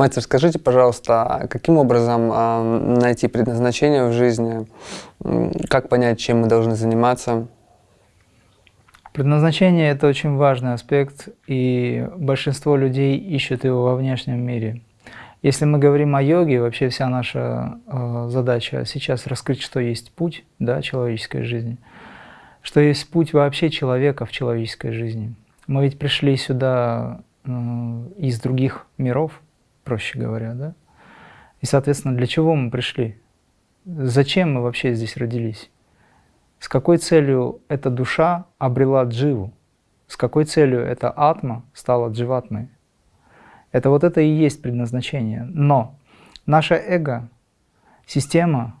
Мастер, скажите, пожалуйста, а каким образом э, найти предназначение в жизни? Как понять, чем мы должны заниматься? Предназначение – это очень важный аспект, и большинство людей ищут его во внешнем мире. Если мы говорим о йоге, вообще вся наша э, задача сейчас раскрыть, что есть путь да, человеческой жизни, что есть путь вообще человека в человеческой жизни. Мы ведь пришли сюда из других миров, проще говоря, да? И, соответственно, для чего мы пришли? Зачем мы вообще здесь родились? С какой целью эта душа обрела дживу? С какой целью эта атма стала дживатмой? Это вот это и есть предназначение. Но наше эго, система,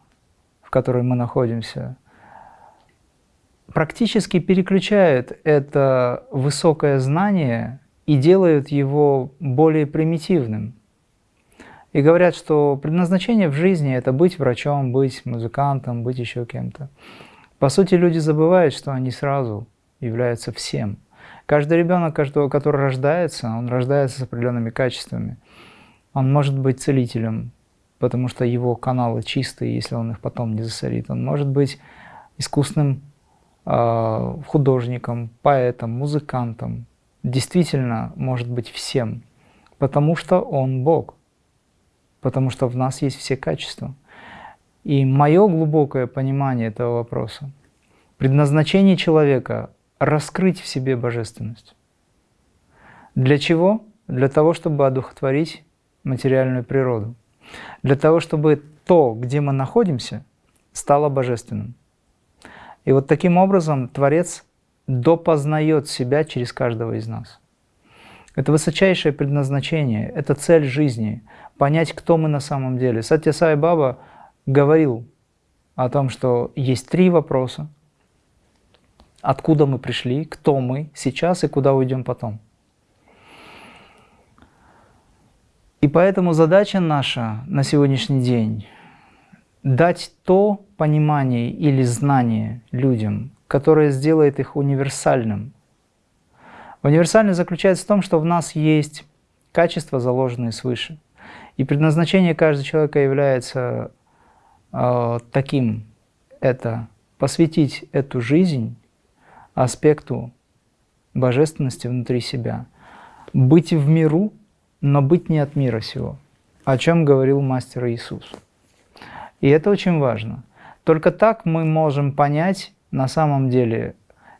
в которой мы находимся, практически переключает это высокое знание и делает его более примитивным. И говорят, что предназначение в жизни – это быть врачом, быть музыкантом, быть еще кем-то. По сути, люди забывают, что они сразу являются всем. Каждый ребенок, каждого, который рождается, он рождается с определенными качествами. Он может быть целителем, потому что его каналы чистые, если он их потом не засорит. Он может быть искусным э, художником, поэтом, музыкантом. Действительно может быть всем, потому что он Бог потому что в нас есть все качества. И мое глубокое понимание этого вопроса, предназначение человека – раскрыть в себе божественность. Для чего? Для того, чтобы одухотворить материальную природу. Для того, чтобы то, где мы находимся, стало божественным. И вот таким образом Творец допознает себя через каждого из нас. Это высочайшее предназначение, это цель жизни – понять, кто мы на самом деле. Сатья Сай Баба говорил о том, что есть три вопроса. Откуда мы пришли, кто мы сейчас и куда уйдем потом. И поэтому задача наша на сегодняшний день – дать то понимание или знание людям, которое сделает их универсальным – Универсальность заключается в том, что в нас есть качества, заложенные свыше. И предназначение каждого человека является э, таким, это посвятить эту жизнь аспекту божественности внутри себя. Быть в миру, но быть не от мира сего, о чем говорил мастер Иисус. И это очень важно. Только так мы можем понять на самом деле,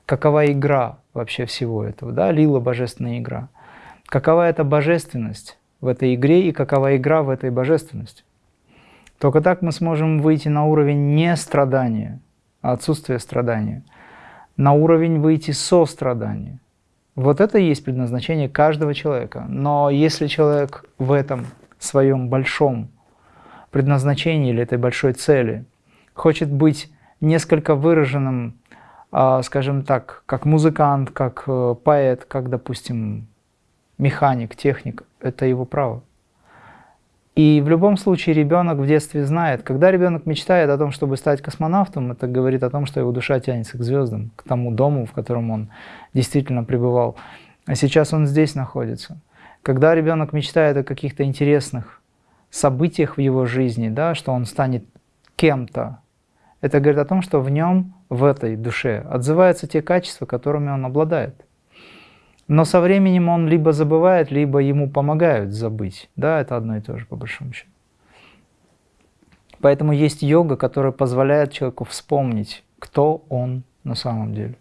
какова игра вообще всего этого, да, лила божественная игра. Какова эта божественность в этой игре и какова игра в этой божественности. Только так мы сможем выйти на уровень не страдания, а отсутствия страдания, на уровень выйти со страдания. Вот это и есть предназначение каждого человека. Но если человек в этом своем большом предназначении или этой большой цели хочет быть несколько выраженным скажем так, как музыкант, как э, поэт, как, допустим, механик, техник, это его право. И в любом случае ребенок в детстве знает, когда ребенок мечтает о том, чтобы стать космонавтом, это говорит о том, что его душа тянется к звездам, к тому дому, в котором он действительно пребывал. А сейчас он здесь находится. Когда ребенок мечтает о каких-то интересных событиях в его жизни, да, что он станет кем-то, это говорит о том, что в нем, в этой душе, отзываются те качества, которыми он обладает. Но со временем он либо забывает, либо ему помогают забыть. Да, это одно и то же, по большому счету. Поэтому есть йога, которая позволяет человеку вспомнить, кто он на самом деле.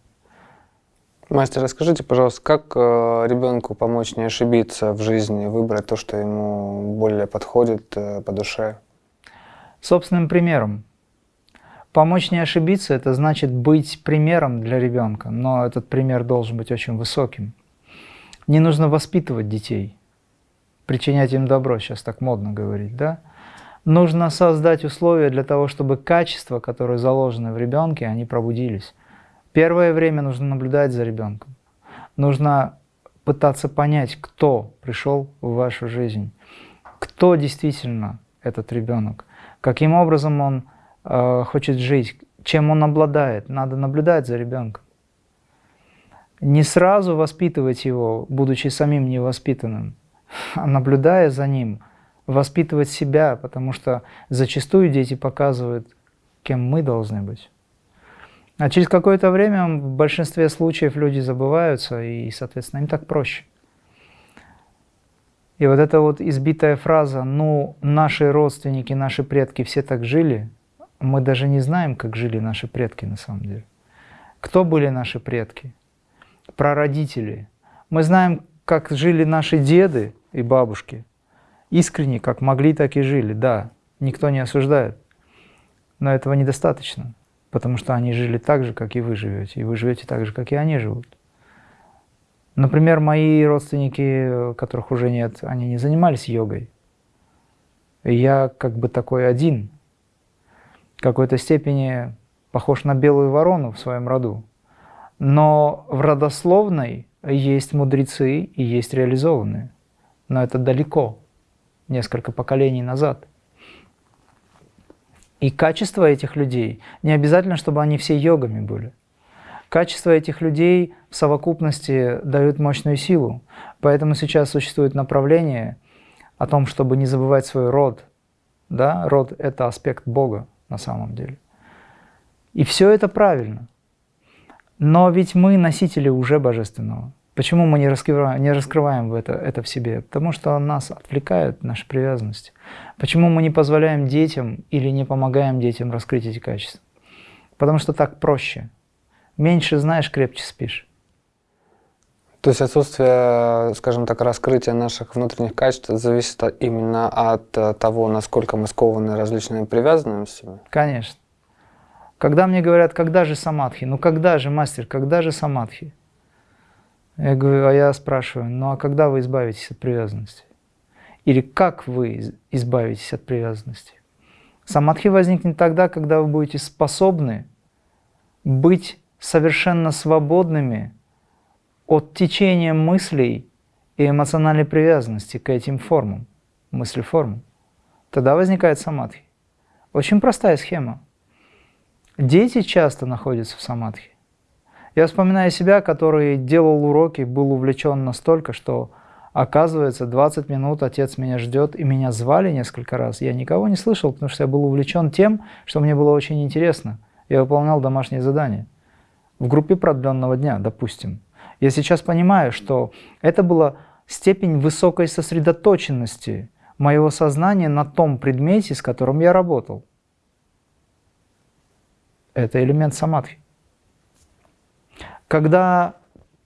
Мастер, расскажите, пожалуйста, как э, ребенку помочь не ошибиться в жизни, выбрать то, что ему более подходит э, по душе? Собственным примером. Помочь не ошибиться – это значит быть примером для ребенка, но этот пример должен быть очень высоким. Не нужно воспитывать детей, причинять им добро, сейчас так модно говорить, да? Нужно создать условия для того, чтобы качества, которые заложены в ребенке, они пробудились. Первое время нужно наблюдать за ребенком. Нужно пытаться понять, кто пришел в вашу жизнь, кто действительно этот ребенок, каким образом он э, хочет жить, чем он обладает. Надо наблюдать за ребенком. Не сразу воспитывать его, будучи самим невоспитанным, а наблюдая за ним, воспитывать себя, потому что зачастую дети показывают, кем мы должны быть. А через какое-то время в большинстве случаев люди забываются, и, соответственно, им так проще. И вот эта вот избитая фраза «ну, наши родственники, наши предки все так жили», мы даже не знаем, как жили наши предки на самом деле. Кто были наши предки? Прародители. Мы знаем, как жили наши деды и бабушки. Искренне, как могли, так и жили. Да, никто не осуждает. Но этого недостаточно, потому что они жили так же, как и вы живете. И вы живете так же, как и они живут. Например, мои родственники, которых уже нет, они не занимались йогой. И я как бы такой один, какой-то степени похож на белую ворону в своем роду. Но в родословной есть мудрецы и есть реализованные. Но это далеко, несколько поколений назад. И качество этих людей, не обязательно, чтобы они все йогами были. Качество этих людей в совокупности дают мощную силу. Поэтому сейчас существует направление о том, чтобы не забывать свой род. Да? Род – это аспект Бога на самом деле. И все это правильно. Но ведь мы носители уже Божественного. Почему мы не раскрываем, не раскрываем это, это в себе? Потому что нас отвлекают наши привязанности. Почему мы не позволяем детям или не помогаем детям раскрыть эти качества? Потому что так проще. Меньше знаешь, крепче спишь. То есть отсутствие, скажем так, раскрытия наших внутренних качеств зависит именно от того, насколько мы скованы различными привязанностями? Конечно. Когда мне говорят, когда же самадхи? Ну когда же, мастер, когда же самадхи? Я говорю, а я спрашиваю, ну а когда вы избавитесь от привязанности? Или как вы избавитесь от привязанности? Самадхи возникнет тогда, когда вы будете способны быть совершенно свободными от течения мыслей и эмоциональной привязанности к этим формам, мысли-формам. Тогда возникает самадхи. Очень простая схема. Дети часто находятся в самадхи. Я вспоминаю себя, который делал уроки, был увлечен настолько, что, оказывается, 20 минут отец меня ждет, и меня звали несколько раз. Я никого не слышал, потому что я был увлечен тем, что мне было очень интересно. Я выполнял домашние задания. В группе продленного дня, допустим. Я сейчас понимаю, что это была степень высокой сосредоточенности моего сознания на том предмете, с которым я работал. Это элемент самадхи. Когда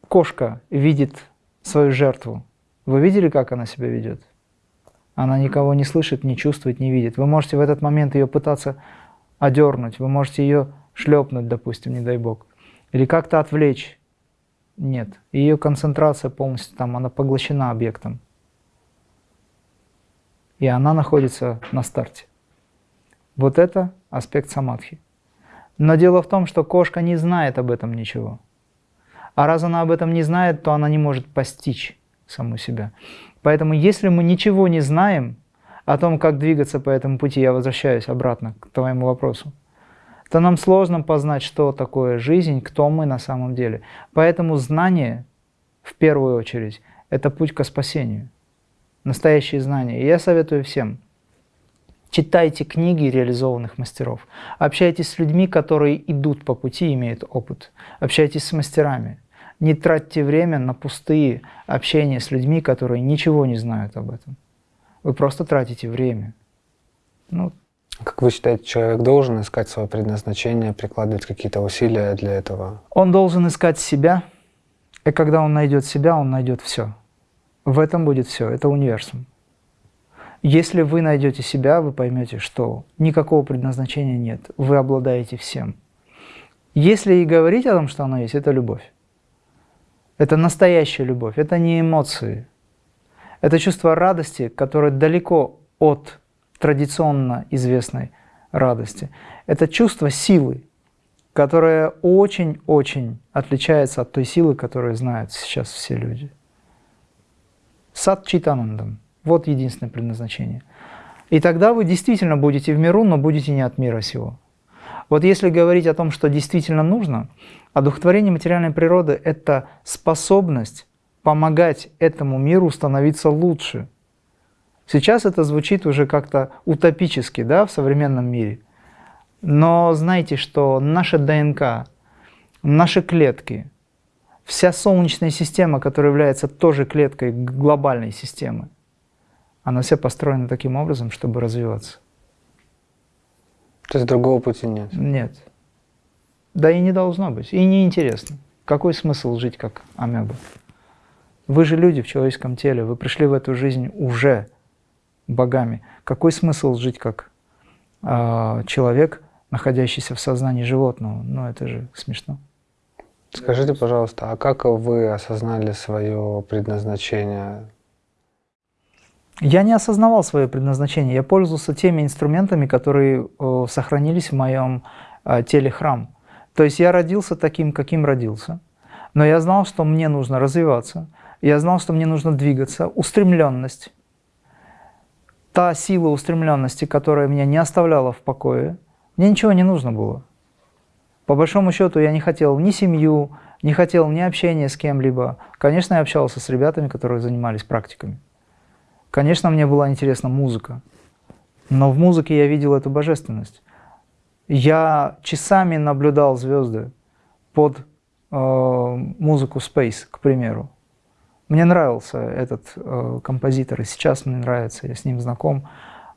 кошка видит свою жертву, вы видели, как она себя ведет? Она никого не слышит, не чувствует, не видит. Вы можете в этот момент ее пытаться одернуть, вы можете ее шлепнуть, допустим, не дай бог, или как-то отвлечь. Нет, ее концентрация полностью там, она поглощена объектом. И она находится на старте. Вот это аспект самадхи. Но дело в том, что кошка не знает об этом ничего. А раз она об этом не знает, то она не может постичь саму себя. Поэтому если мы ничего не знаем о том, как двигаться по этому пути, я возвращаюсь обратно к твоему вопросу, то нам сложно познать, что такое жизнь, кто мы на самом деле. Поэтому знание, в первую очередь, это путь к спасению. Настоящие знания. И я советую всем – Читайте книги реализованных мастеров. Общайтесь с людьми, которые идут по пути, имеют опыт. Общайтесь с мастерами. Не тратьте время на пустые общения с людьми, которые ничего не знают об этом. Вы просто тратите время. Ну, как вы считаете, человек должен искать свое предназначение, прикладывать какие-то усилия для этого? Он должен искать себя, и когда он найдет себя, он найдет все. В этом будет все, это универсум. Если вы найдете себя, вы поймете, что никакого предназначения нет, вы обладаете всем. Если и говорить о том, что оно есть, это любовь. Это настоящая любовь, это не эмоции. Это чувство радости, которое далеко от традиционно известной радости. Это чувство силы, которое очень-очень отличается от той силы, которую знают сейчас все люди. Сад Читанандам. Вот единственное предназначение. И тогда вы действительно будете в миру, но будете не от мира сего. Вот если говорить о том, что действительно нужно, одухотворение материальной природы – это способность помогать этому миру становиться лучше. Сейчас это звучит уже как-то утопически да, в современном мире. Но знайте, что наша ДНК, наши клетки, вся Солнечная система, которая является тоже клеткой глобальной системы, она вся построена таким образом, чтобы развиваться. То есть другого пути нет? Нет. Да и не должно быть. И не интересно. Какой смысл жить как амеба? Вы же люди в человеческом теле, вы пришли в эту жизнь уже богами. Какой смысл жить как э, человек, находящийся в сознании животного? Ну, это же смешно. Скажите, пожалуйста, а как вы осознали свое предназначение? Я не осознавал свое предназначение. Я пользовался теми инструментами, которые э, сохранились в моем э, теле храм. То есть я родился таким, каким родился. Но я знал, что мне нужно развиваться. Я знал, что мне нужно двигаться. Устремленность. Та сила устремленности, которая меня не оставляла в покое, мне ничего не нужно было. По большому счету я не хотел ни семью, не хотел ни общения с кем-либо. Конечно, я общался с ребятами, которые занимались практиками. Конечно, мне была интересна музыка, но в музыке я видел эту божественность. Я часами наблюдал звезды под э, музыку Space, к примеру. Мне нравился этот э, композитор, и сейчас мне нравится, я с ним знаком.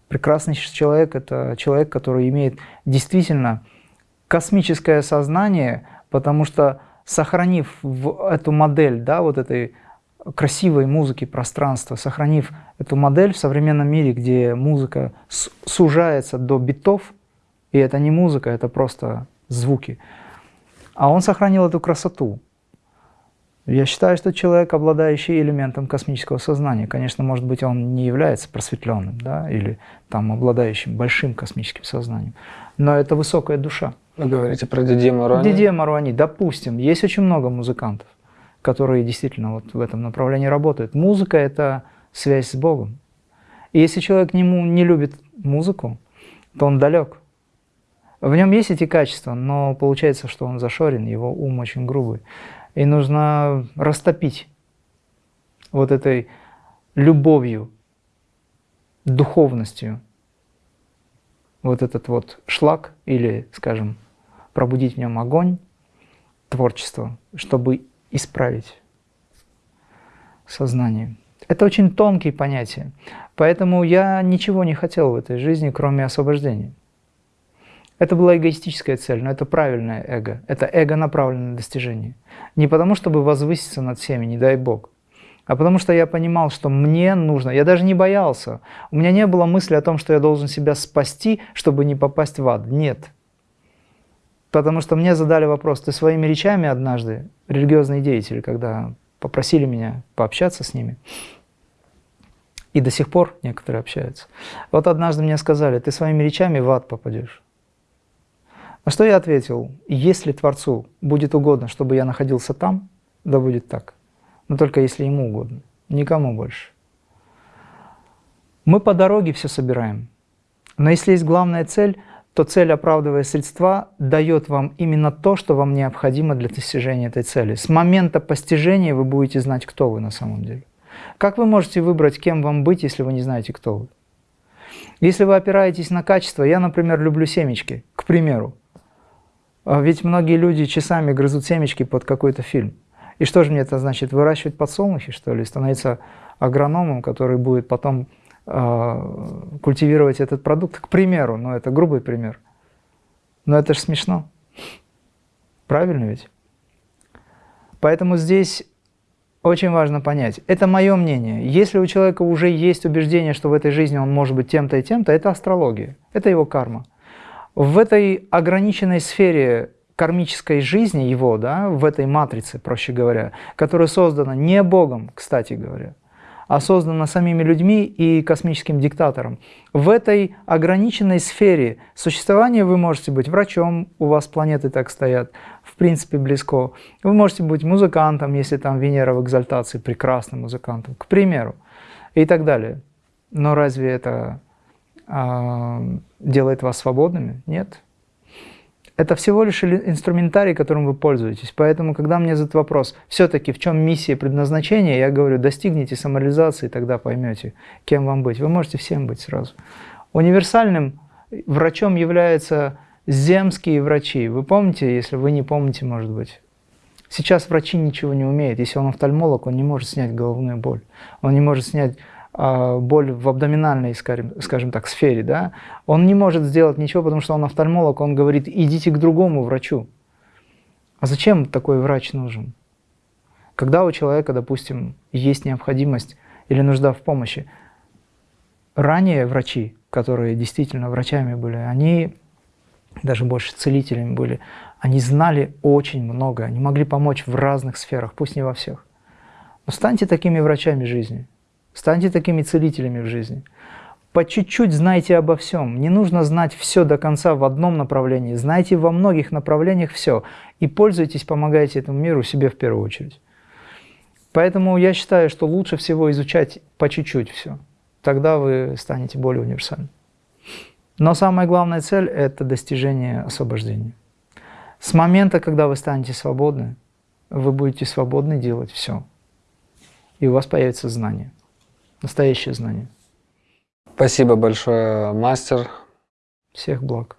Прекрасный человек – это человек, который имеет действительно космическое сознание, потому что сохранив в эту модель, да, вот этой красивой музыки пространства, сохранив эту модель в современном мире, где музыка сужается до битов, и это не музыка, это просто звуки, а он сохранил эту красоту. Я считаю, что человек, обладающий элементом космического сознания, конечно, может быть, он не является просветленным, да, или там обладающим большим космическим сознанием, но это высокая душа. Вы говорите про Дидье Маруани? Дидье Маруани, допустим. Есть очень много музыкантов, которые действительно вот в этом направлении работают. Музыка – это связь с Богом. И если человек не, не любит музыку, то он далек. В нем есть эти качества, но получается, что он зашорен, его ум очень грубый. И нужно растопить вот этой любовью, духовностью вот этот вот шлак или, скажем, пробудить в нем огонь творчества, чтобы исправить сознание. Это очень тонкие понятия, поэтому я ничего не хотел в этой жизни, кроме освобождения. Это была эгоистическая цель, но это правильное эго. Это эго направленное на достижение. Не потому, чтобы возвыситься над всеми, не дай Бог, а потому что я понимал, что мне нужно, я даже не боялся. У меня не было мысли о том, что я должен себя спасти, чтобы не попасть в ад. Нет. Потому что мне задали вопрос, ты своими речами однажды, религиозные деятели, когда попросили меня пообщаться с ними, и до сих пор некоторые общаются. Вот однажды мне сказали, ты своими речами в ад попадешь. На что я ответил, если Творцу будет угодно, чтобы я находился там, да будет так. Но только если ему угодно, никому больше. Мы по дороге все собираем. Но если есть главная цель, то цель, оправдывая средства, дает вам именно то, что вам необходимо для достижения этой цели. С момента постижения вы будете знать, кто вы на самом деле. Как вы можете выбрать, кем вам быть, если вы не знаете, кто вы? Если вы опираетесь на качество, я, например, люблю семечки, к примеру. А ведь многие люди часами грызут семечки под какой-то фильм. И что же мне это значит? Выращивать подсолнухи, что ли? Становиться агрономом, который будет потом э, культивировать этот продукт? К примеру, ну это грубый пример. Но это же смешно. Правильно ведь? Поэтому здесь очень важно понять. Это мое мнение. Если у человека уже есть убеждение, что в этой жизни он может быть тем-то и тем-то, это астрология. Это его карма. В этой ограниченной сфере кармической жизни его, да, в этой матрице, проще говоря, которая создана не Богом, кстати говоря, а создана самими людьми и космическим диктатором. В этой ограниченной сфере существования вы можете быть врачом, у вас планеты так стоят, в принципе близко. Вы можете быть музыкантом, если там Венера в экзальтации, прекрасным музыкантом, к примеру, и так далее. Но разве это делает вас свободными? Нет. Это всего лишь инструментарий, которым вы пользуетесь. Поэтому, когда мне задают вопрос, все-таки в чем миссия предназначения, я говорю, достигните самореализации, тогда поймете, кем вам быть. Вы можете всем быть сразу. Универсальным врачом являются земские врачи. Вы помните, если вы не помните, может быть, Сейчас врачи ничего не умеют. Если он офтальмолог, он не может снять головную боль. Он не может снять а, боль в абдоминальной, скажем, скажем так, сфере. Да? Он не может сделать ничего, потому что он офтальмолог. Он говорит, идите к другому врачу. А зачем такой врач нужен? Когда у человека, допустим, есть необходимость или нужда в помощи, ранее врачи, которые действительно врачами были, они даже больше целителями были, они знали очень много, они могли помочь в разных сферах, пусть не во всех. Но станьте такими врачами жизни, станьте такими целителями в жизни. По чуть-чуть знайте обо всем. Не нужно знать все до конца в одном направлении. Знайте во многих направлениях все. И пользуйтесь, помогайте этому миру себе в первую очередь. Поэтому я считаю, что лучше всего изучать по чуть-чуть все. Тогда вы станете более универсальным. Но самая главная цель – это достижение освобождения. С момента, когда вы станете свободны, вы будете свободны делать все. И у вас появится знание, настоящее знание. Спасибо большое, мастер. Всех благ.